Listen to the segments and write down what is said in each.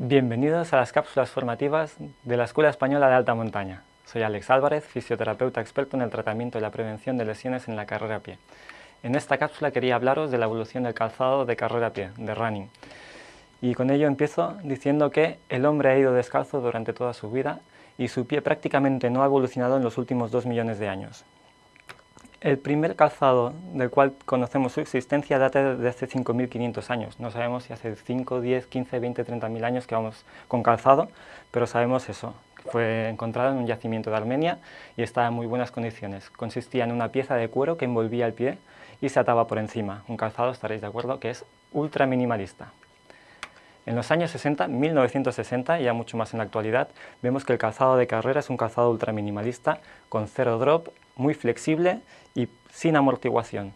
Bienvenidos a las cápsulas formativas de la Escuela Española de Alta Montaña. Soy Alex Álvarez, fisioterapeuta experto en el tratamiento y la prevención de lesiones en la carrera a pie. En esta cápsula quería hablaros de la evolución del calzado de carrera a pie, de running. Y con ello empiezo diciendo que el hombre ha ido descalzo durante toda su vida y su pie prácticamente no ha evolucionado en los últimos dos millones de años. El primer calzado del cual conocemos su existencia data de hace 5.500 años. No sabemos si hace 5, 10, 15, 20, 30.000 años que vamos con calzado, pero sabemos eso. Fue encontrado en un yacimiento de Armenia y estaba en muy buenas condiciones. Consistía en una pieza de cuero que envolvía el pie y se ataba por encima. Un calzado, estaréis de acuerdo, que es ultra minimalista. En los años 60, 1960 y ya mucho más en la actualidad, vemos que el calzado de carrera es un calzado ultra minimalista con cero drop, muy flexible y sin amortiguación.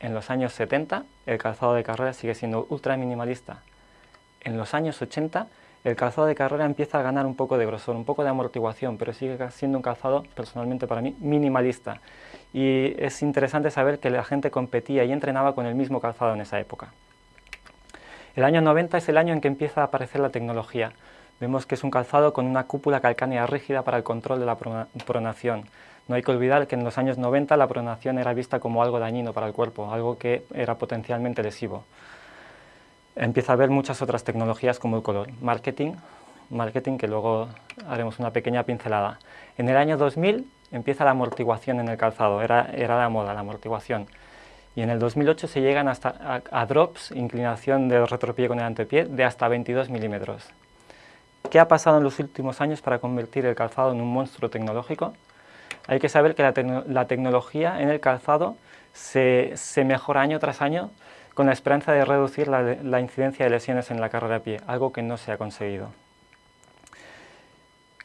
En los años 70 el calzado de carrera sigue siendo ultra minimalista. En los años 80 el calzado de carrera empieza a ganar un poco de grosor, un poco de amortiguación, pero sigue siendo un calzado, personalmente para mí, minimalista. Y es interesante saber que la gente competía y entrenaba con el mismo calzado en esa época. El año 90 es el año en que empieza a aparecer la tecnología. Vemos que es un calzado con una cúpula calcánea rígida para el control de la pronación. No hay que olvidar que en los años 90 la pronación era vista como algo dañino para el cuerpo, algo que era potencialmente lesivo. Empieza a haber muchas otras tecnologías como el color, marketing, marketing que luego haremos una pequeña pincelada. En el año 2000 empieza la amortiguación en el calzado, era, era la moda, la amortiguación y en el 2008 se llegan hasta a, drops, inclinación del retropié con el antepié, de hasta 22 milímetros. ¿Qué ha pasado en los últimos años para convertir el calzado en un monstruo tecnológico? Hay que saber que la, tecnología en el calzado se, mejora año tras año con la esperanza de reducir la, la incidencia de lesiones en la carrera a pie, algo que no se ha conseguido.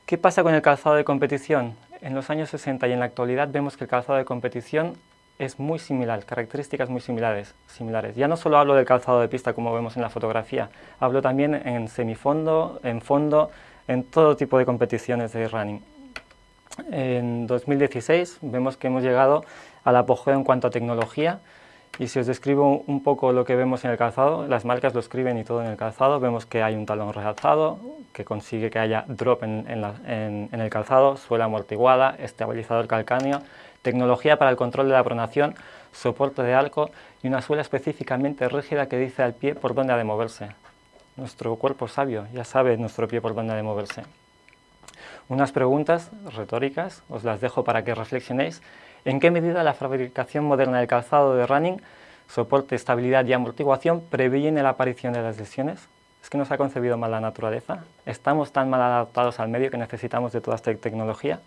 ¿Qué pasa con el calzado de competición? En los años 60 y en la actualidad vemos que el calzado de competición es muy similar, características muy similares, similares. Ya no solo hablo del calzado de pista como vemos en la fotografía, hablo también en semifondo, en fondo, en todo tipo de competiciones de running. En 2016 vemos que hemos llegado al apogeo en cuanto a tecnología y si os describo un poco lo que vemos en el calzado, las marcas lo escriben y todo en el calzado, vemos que hay un talón realzado, que consigue que haya drop en, el calzado, suela amortiguada, estabilizador calcáneo, tecnología para el control de la pronación, soporte de arco y una suela específicamente rígida que dice al pie por dónde ha de moverse. Nuestro cuerpo sabio ya sabe nuestro pie por dónde ha de moverse. Unas preguntas retóricas, os las dejo para que reflexionéis. ¿En qué medida la fabricación moderna del calzado de running, soporte, estabilidad y amortiguación previene la aparición de las lesiones? ¿Es que nos ha concebido mal la naturaleza? ¿Estamos tan mal adaptados al medio que necesitamos de toda esta tecnología?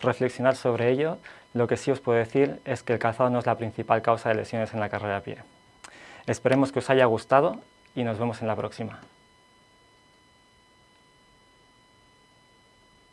reflexionar sobre ello, lo que sí os puedo decir es que el calzado no es la principal causa de lesiones en la carrera a pie. Esperemos que os haya gustado y nos vemos en la próxima.